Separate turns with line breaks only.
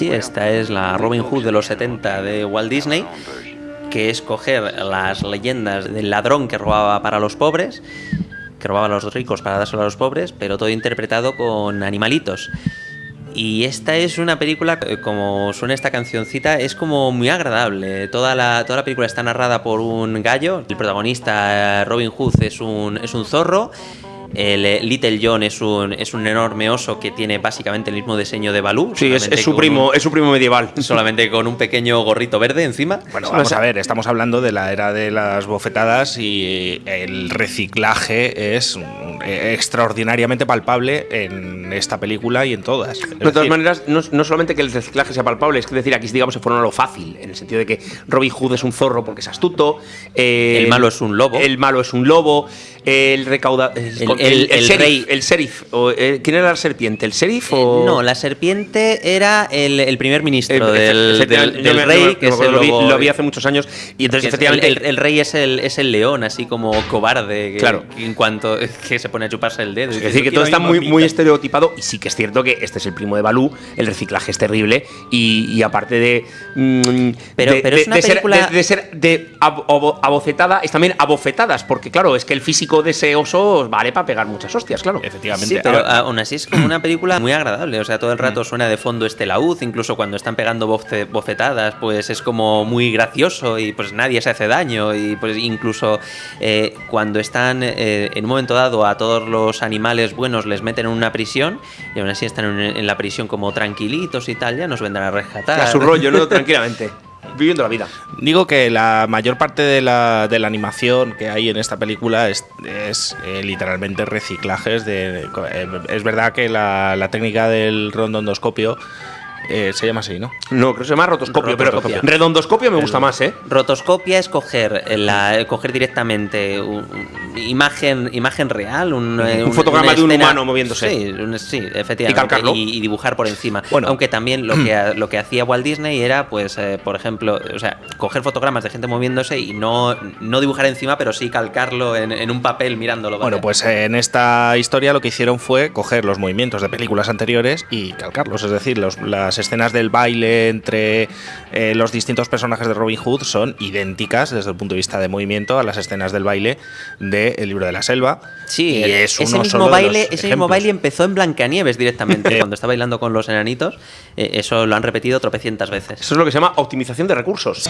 sí, esta es la Robin Hood de los 70 de Walt Disney, que es coger las leyendas del ladrón que robaba para los pobres, que robaba a los ricos para dárselo a los pobres, pero todo interpretado con animalitos. Y esta es una película, eh, como suena esta cancioncita, es como muy agradable. Toda la, toda la película está narrada por un gallo. El protagonista, Robin Hood, es un, es un zorro. El eh, Little John es un, es un enorme oso que tiene básicamente el mismo diseño de Balú.
Sí, es, su primo,
un-
es su primo medieval.
solamente con un pequeño gorrito verde encima.
Bueno, vamos a ver, estamos hablando de la era de las bofetadas y el reciclaje es mm, eh, extraordinariamente palpable en esta película y en todas. Es
De todas
decir,
maneras, no, no solamente que el reciclaje sea palpable, es que decir, aquí digamos se fueron a lo fácil, en el sentido de que Robin Hood es un zorro porque es astuto, eh,
El malo es un lobo.
el malo es un lobo, el recauda el,
el- el
sheriff,
rey.
el sheriff, o, eh, ¿quién era la serpiente? ¿El sheriff
Eh,
o
No, la serpiente era el, el primer ministro del, del- rey, que es el
lo vi- lo vi hace muchos años y entonces efectivamente
el, el- el rey es el, es el león, así como cobarde, que,
Claro.
en cuanto que se pone a chuparse el dedo.
Es decir, que
"Yo
todo está muy,
mamita".
muy estereotipado y sí que es cierto que este es el primo de Balú, el reciclaje es terrible y, y aparte de... mm,
Pero-
de,
pero es
de-
una
de ser,
película-
de, de ser de es también abofetadas, porque claro, es que el físico de ese oso vale para pegar muchas hostias, claro.
Efectivamente.
Sí, pero aún así es como una película muy agradable. O sea, todo el
Mm.
rato suena de fondo este laúd, incluso cuando están pegando bofe- bofetadas, pues es como muy gracioso y pues nadie se hace daño. Y pues incluso eh, cuando están eh, en un momento dado a todos los animales buenos les meten en una prisión y aún así están en, en la prisión como tranquilitos y tal, ya nos vendrán a rescatar.
A su rollo, ¿no? Tranquilamente. Viviendo la vida.
Digo que la mayor parte de la, de la animación que hay en esta película es, es, eh, literalmente reciclajes de... eh, es verdad que la, la técnica del rondondoscopio eh, se llama así, ¿no?
No, creo que se llama rotoscopio, pero
Rotoscopio.
redondoscopio me gusta más, ¿eh?
Rotoscopia es coger, la, coger directamente un- un- imagen, imagen real, un, eh,
Un fotograma de un
escena-
humano moviéndose.
Sí, un- sí, efectivamente.
Y calcarlo.
Y, y dibujar por encima.
Bueno.
Aunque también lo que, ha- lo que hacía Walt Disney era, pues, eh, por ejemplo, o sea, coger fotogramas de gente moviéndose y no, no dibujar encima, pero sí calcarlo en, en un papel mirándolo.
Bueno, pues eh, en esta historia lo que hicieron fue coger los movimientos de películas anteriores y calcarlos. Es decir, los- las escenas del baile entre eh, los distintos personajes de Robin Hood son idénticas desde el punto de vista de movimiento a las escenas del baile de El libro de la selva.
Sí,
y es
ese,
uno
mismo
solo de
baile,
los
ese mismo baile empezó en Blancanieves directamente, cuando está bailando con los enanitos. Eh, eso lo han repetido tropecientas veces.
Eso es lo que se llama optimización de recursos.